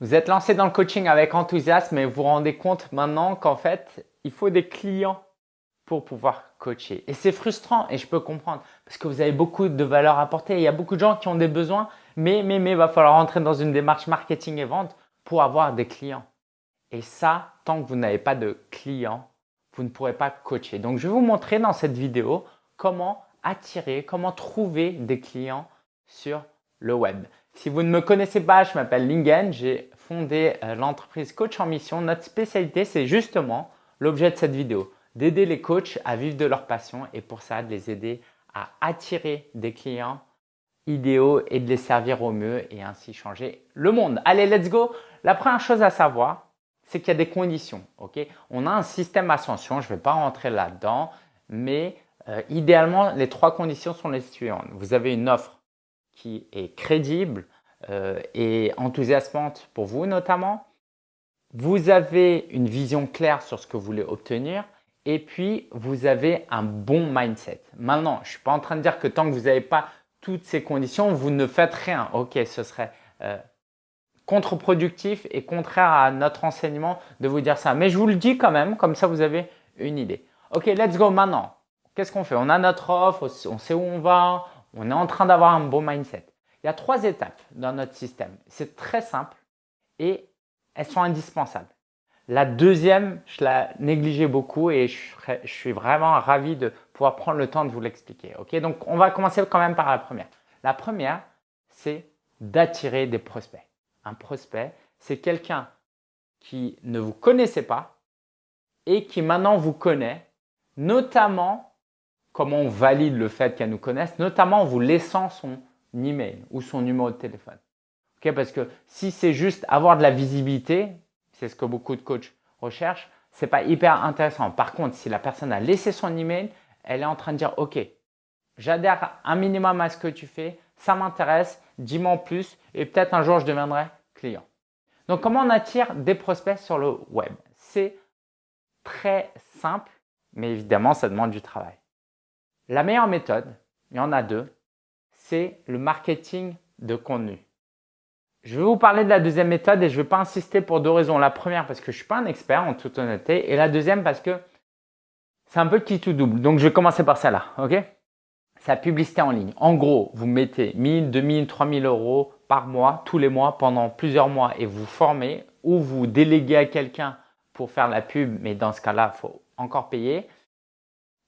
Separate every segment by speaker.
Speaker 1: Vous êtes lancé dans le coaching avec enthousiasme et vous vous rendez compte maintenant qu'en fait, il faut des clients pour pouvoir coacher. Et c'est frustrant et je peux comprendre parce que vous avez beaucoup de valeur à apporter. Il y a beaucoup de gens qui ont des besoins, mais, mais, mais il va falloir entrer dans une démarche marketing et vente pour avoir des clients. Et ça, tant que vous n'avez pas de clients, vous ne pourrez pas coacher. Donc, je vais vous montrer dans cette vidéo comment attirer, comment trouver des clients sur le web. Si vous ne me connaissez pas, je m'appelle Lingen, j'ai fondé euh, l'entreprise Coach en Mission. Notre spécialité, c'est justement l'objet de cette vidéo, d'aider les coachs à vivre de leur passion et pour ça, de les aider à attirer des clients idéaux et de les servir au mieux et ainsi changer le monde. Allez, let's go La première chose à savoir, c'est qu'il y a des conditions. On a un système ascension, je ne vais pas rentrer là-dedans, mais euh, idéalement, les trois conditions sont les suivantes. Vous avez une offre qui est crédible euh, et enthousiasmante pour vous notamment. Vous avez une vision claire sur ce que vous voulez obtenir et puis vous avez un bon mindset. Maintenant, je ne suis pas en train de dire que tant que vous n'avez pas toutes ces conditions, vous ne faites rien. Ok, ce serait euh, contre-productif et contraire à notre enseignement de vous dire ça. Mais je vous le dis quand même, comme ça vous avez une idée. Ok, let's go maintenant. Qu'est-ce qu'on fait? On a notre offre, on sait où on va, on est en train d'avoir un bon mindset. Il y a trois étapes dans notre système. C'est très simple et elles sont indispensables. La deuxième, je la négligeais beaucoup et je, suis vraiment ravi de pouvoir prendre le temps de vous l'expliquer. Donc, on va commencer quand même par la première. La première, c'est d'attirer des prospects. Un prospect, c'est quelqu'un qui ne vous connaissait pas et qui maintenant vous connaît, notamment comment on valide le fait qu'elle nous connaisse, notamment en vous laissant son email ou son numéro de téléphone. Parce que si c'est juste avoir de la visibilité, c'est ce que beaucoup de coachs recherchent, c'est pas hyper intéressant. Par contre, si la personne a laissé son email, elle est en train de dire OK, j'adhère un minimum à ce que tu fais, ça m'intéresse, dis-moi en plus et peut-être un jour je deviendrai client. Donc, comment on attire des prospects sur le web? C'est très simple, mais évidemment, ça demande du travail. La meilleure méthode, il y en a deux, c'est le marketing de contenu. Je vais vous parler de la deuxième méthode et je ne vais pas insister pour deux raisons. La première parce que je ne suis pas un expert en toute honnêteté et la deuxième parce que c'est un peu qui tout double. Donc je vais commencer par celle-là, ok? C'est la publicité en ligne. En gros, vous mettez 1000, 2000, 3000 euros par mois, tous les mois, pendant plusieurs mois et vous formez ou vous déléguez à quelqu'un pour faire la pub, mais dans ce cas-là, il faut encore payer.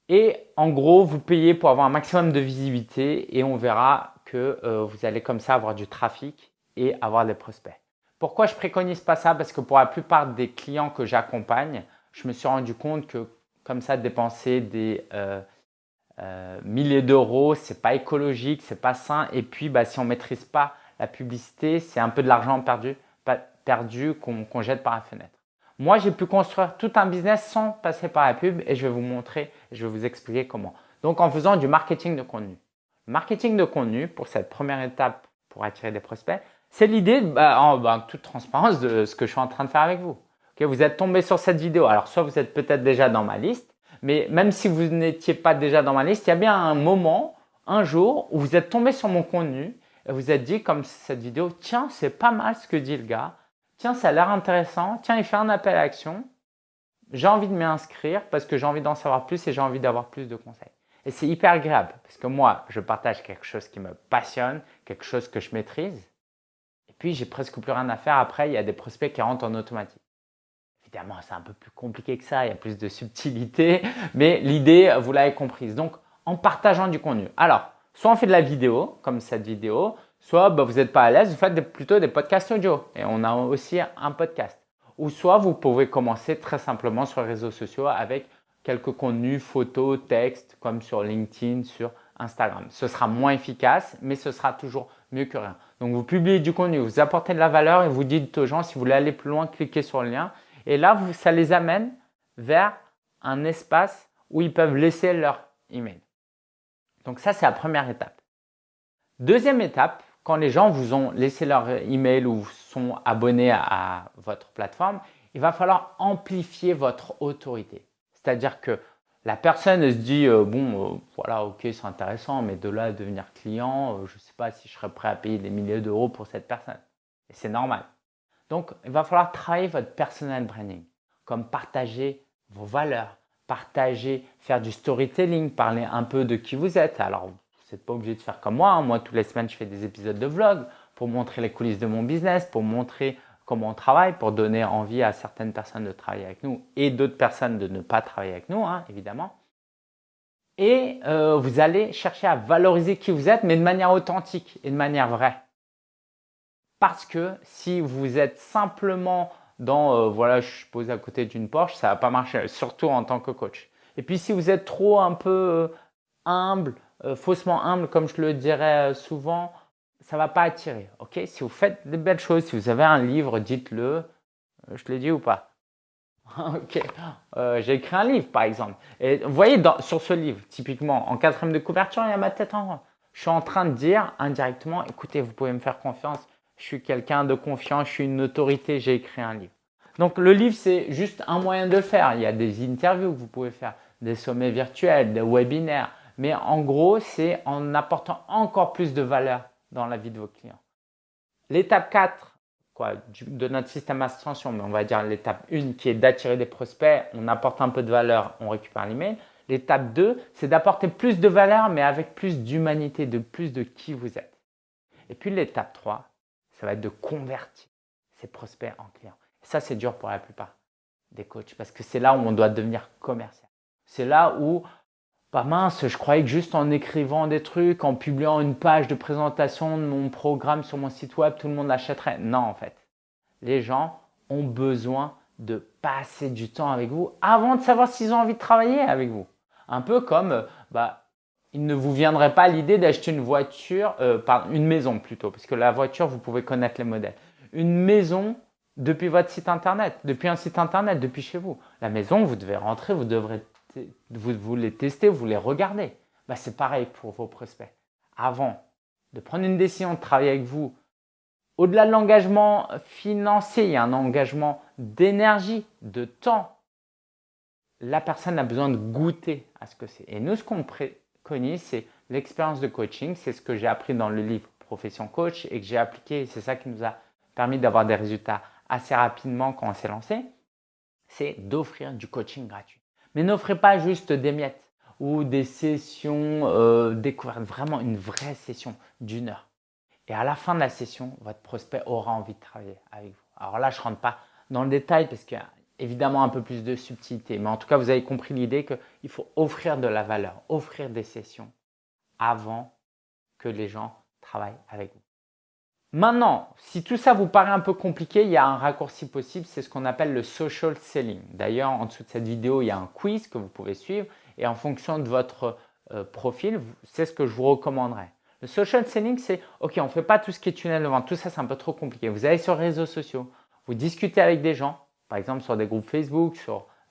Speaker 1: Et en gros, vous payez pour avoir un maximum de visibilité et on verra que euh, vous allez comme ça avoir du trafic et avoir des prospects. Pourquoi je préconise pas ça? Parce que pour la plupart des clients que j'accompagne, je me suis rendu compte que comme ça, dépenser des euh, euh, milliers d'euros, c'est pas écologique, c'est pas sain. Et puis, bah, si on maîtrise pas la publicité, c'est un peu de l'argent perdu, perdu qu'on jette par la fenêtre. Moi, j'ai pu construire tout un business sans passer par la pub et je vais vous montrer, je vais vous expliquer comment. Donc, en faisant du marketing de contenu. Marketing de contenu, pour cette première étape pour attirer des prospects, c'est l'idée, bah, en bah, toute transparence, de ce que je suis en train de faire avec vous. vous êtes tombé sur cette vidéo. Alors, soit vous êtes peut-être déjà dans ma liste, mais même si vous n'étiez pas déjà dans ma liste, il y a bien un moment, un jour, où vous êtes tombé sur mon contenu et vous êtes dit, comme cette vidéo, tiens, c'est pas mal ce que dit le gars tiens, ça a l'air intéressant, tiens, il fait un appel à action, j'ai envie de m'inscrire parce que j'ai envie d'en savoir plus et j'ai envie d'avoir plus de conseils. Et c'est hyper agréable parce que moi, je partage quelque chose qui me passionne, quelque chose que je maîtrise. Et puis, j'ai presque plus rien à faire. Après, il y a des prospects qui rentrent en automatique. Évidemment, c'est un peu plus compliqué que ça, il y a plus de subtilité, mais l'idée, vous l'avez comprise. Donc, en partageant du contenu. Alors, soit on fait de la vidéo, comme cette vidéo, Soit bah, vous n'êtes pas à l'aise, vous faites plutôt des podcasts audio et on a aussi un podcast. Ou soit vous pouvez commencer très simplement sur les réseaux sociaux avec quelques contenus, photos, textes comme sur LinkedIn, sur Instagram. Ce sera moins efficace, mais ce sera toujours mieux que rien. Donc vous publiez du contenu, vous apportez de la valeur et vous dites aux gens si vous voulez aller plus loin, cliquez sur le lien. Et là, ça les amène vers un espace où ils peuvent laisser leur email. Donc ça, c'est la première étape. Deuxième étape, quand les gens vous ont laissé leur email ou sont abonnés à, votre plateforme, il va falloir amplifier votre autorité. C'est-à-dire que la personne se dit euh, bon euh, voilà ok c'est intéressant mais de là à devenir client euh, je ne sais pas si je serais prêt à payer des milliers d'euros pour cette personne et c'est normal Donc, il va falloir travailler votre personal branding, comme partager vos valeurs, partager, faire du storytelling, parler un peu de qui vous êtes. Alors, vous n'êtes pas obligé de faire comme moi. Hein. Moi, toutes les semaines, je fais des épisodes de vlog pour montrer les coulisses de mon business, pour montrer comment on travaille, pour donner envie à certaines personnes de travailler avec nous et d'autres personnes de ne pas travailler avec nous, hein, évidemment. Et euh, vous allez chercher à valoriser qui vous êtes, mais de manière authentique et de manière vraie. Parce que si vous êtes simplement dans, euh, voilà, je suis posé à côté d'une Porsche, ça va pas marcher, surtout en tant que coach. Et puis si vous êtes trop un peu euh, humble, euh, faussement humble, comme je le dirais souvent, ça va pas attirer. Ok? Si vous faites des belles choses, si vous avez un livre, dites-le. Je te l'ai dit ou pas? Ok, j'ai écrit un livre par exemple. Et vous voyez sur ce livre, typiquement en quatrième de couverture, il y a ma tête en rond. Je suis en train de dire indirectement, écoutez, vous pouvez me faire confiance, je suis quelqu'un de confiant, je suis une autorité, j'ai écrit un livre. Donc le livre, c'est juste un moyen de le faire. Il y a des interviews que vous pouvez faire, des sommets virtuels, des webinaires. Mais en gros, c'est en apportant encore plus de valeur dans la vie de vos clients. L'étape 4 quoi, de notre système d'ascension, mais on va dire l'étape 1 qui est d'attirer des prospects, on apporte un peu de valeur, on récupère l'email. L'étape 2, c'est d'apporter plus de valeur, mais avec plus d'humanité, de plus de qui vous êtes. Et puis l'étape 3, ça va être de convertir ces prospects en clients. ça, c'est dur pour la plupart des coachs parce que c'est là où on doit devenir commercial. C'est là où, pas mince, je croyais que juste en écrivant des trucs, en publiant une page de présentation de mon programme sur mon site web, tout le monde l'achèterait. Non, en fait. Les gens ont besoin de passer du temps avec vous avant de savoir s'ils ont envie de travailler avec vous. Un peu comme, bah, il ne vous viendrait pas l'idée d'acheter une voiture, euh, pardon, une maison plutôt, parce que la voiture, vous pouvez connaître les modèles. Une maison depuis votre site internet, depuis un site internet, depuis chez vous. La maison, vous devez rentrer, vous devrez vous, les tester, vous les regardez. Bah, C'est pareil pour vos prospects. Avant de prendre une décision de travailler avec vous, au-delà de l'engagement financier, il y a un engagement d'énergie, de temps. La personne a besoin de goûter à ce que c'est. Et nous, ce qu'on c'est l'expérience de coaching. C'est ce que j'ai appris dans le livre Profession Coach et que j'ai appliqué. C'est ça qui nous a permis d'avoir des résultats assez rapidement quand on s'est lancé. C'est d'offrir du coaching gratuit. Mais n'offrez pas juste des miettes ou des sessions euh, découvertes. Vraiment une vraie session d'une heure. Et à la fin de la session, votre prospect aura envie de travailler avec vous. Alors là, je ne rentre pas dans le détail parce qu'il y a évidemment un peu plus de subtilité. Mais en tout cas, vous avez compris l'idée qu'il faut offrir de la valeur, offrir des sessions avant que les gens travaillent avec vous. Maintenant, si tout ça vous paraît un peu compliqué, il y a un raccourci possible, c'est ce qu'on appelle le social selling. D'ailleurs, en dessous de cette vidéo, il y a un quiz que vous pouvez suivre et en fonction de votre euh, profil, c'est ce que je vous recommanderais. Le social selling, c'est OK, on ne fait pas tout ce qui est tunnel de vente, tout ça c'est un peu trop compliqué. Vous allez sur les réseaux sociaux, vous discutez avec des gens, par exemple sur des groupes Facebook,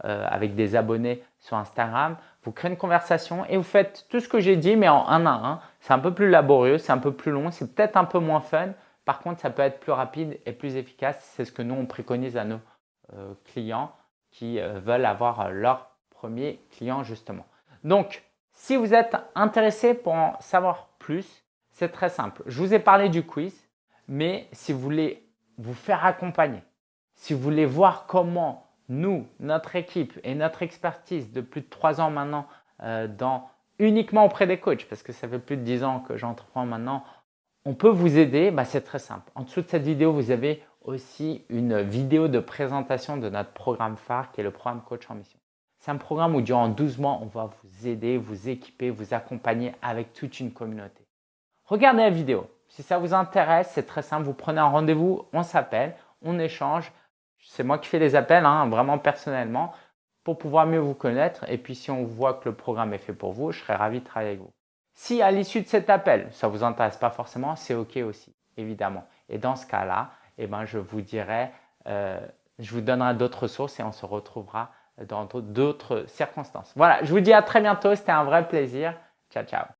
Speaker 1: euh, avec des abonnés sur Instagram. Vous créez une conversation et vous faites tout ce que j'ai dit, mais en un à un. C'est un peu plus laborieux, c'est un peu plus long, c'est peut-être un peu moins fun. Par contre, ça peut être plus rapide et plus efficace. C'est ce que nous, on préconise à nos euh, clients qui euh, veulent avoir leur premier client justement. Donc, si vous êtes intéressé pour en savoir plus, c'est très simple. Je vous ai parlé du quiz, mais si vous voulez vous faire accompagner, si vous voulez voir comment nous, notre équipe et notre expertise de plus de trois ans maintenant euh, uniquement auprès des coachs, parce que ça fait plus de dix ans que j'entreprends maintenant, on peut vous aider, bah, c'est très simple. En dessous de cette vidéo, vous avez aussi une vidéo de présentation de notre programme phare qui est le programme Coach en Mission. C'est un programme où durant 12 mois, on va vous aider, vous équiper, vous accompagner avec toute une communauté. Regardez la vidéo. Si ça vous intéresse, c'est très simple. Vous prenez un rendez-vous, on s'appelle, on échange c'est moi qui fais les appels, hein, vraiment personnellement, pour pouvoir mieux vous connaître. Et puis, si on voit que le programme est fait pour vous, je serais ravi de travailler avec vous. Si à l'issue de cet appel, ça ne vous intéresse pas forcément, c'est OK aussi, évidemment. Et dans ce cas-là, eh ben, je vous dirai, euh, je vous donnerai d'autres ressources et on se retrouvera dans d'autres circonstances. Voilà, je vous dis à très bientôt. C'était un vrai plaisir. Ciao, ciao.